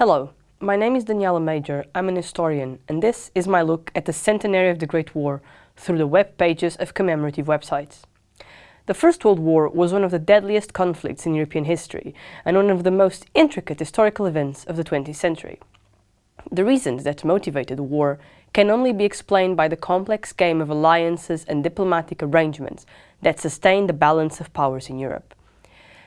Hello, my name is Daniela Major, I'm an historian, and this is my look at the centenary of the Great War through the web pages of commemorative websites. The First World War was one of the deadliest conflicts in European history and one of the most intricate historical events of the 20th century. The reasons that motivated the war can only be explained by the complex game of alliances and diplomatic arrangements that sustained the balance of powers in Europe.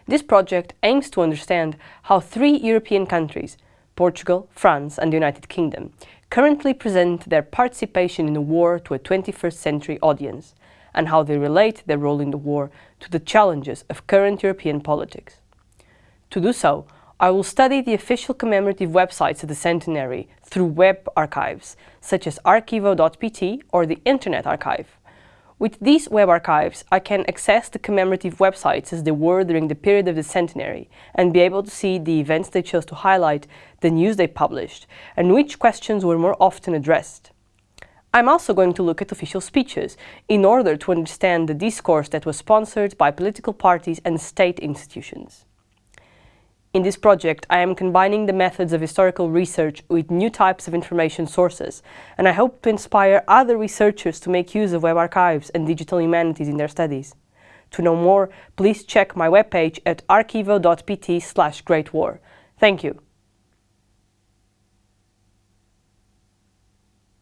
This project aims to understand how three European countries, Portugal, France and the United Kingdom, currently present their participation in the war to a 21st century audience, and how they relate their role in the war to the challenges of current European politics. To do so, I will study the official commemorative websites of the centenary through web archives, such as arquivo.pt or the Internet Archive. With these web archives, I can access the commemorative websites as they were during the period of the centenary and be able to see the events they chose to highlight, the news they published, and which questions were more often addressed. I'm also going to look at official speeches in order to understand the discourse that was sponsored by political parties and state institutions. In this project, I am combining the methods of historical research with new types of information sources, and I hope to inspire other researchers to make use of web archives and digital humanities in their studies. To know more, please check my webpage at arquivo.pt slash greatwar. Thank you.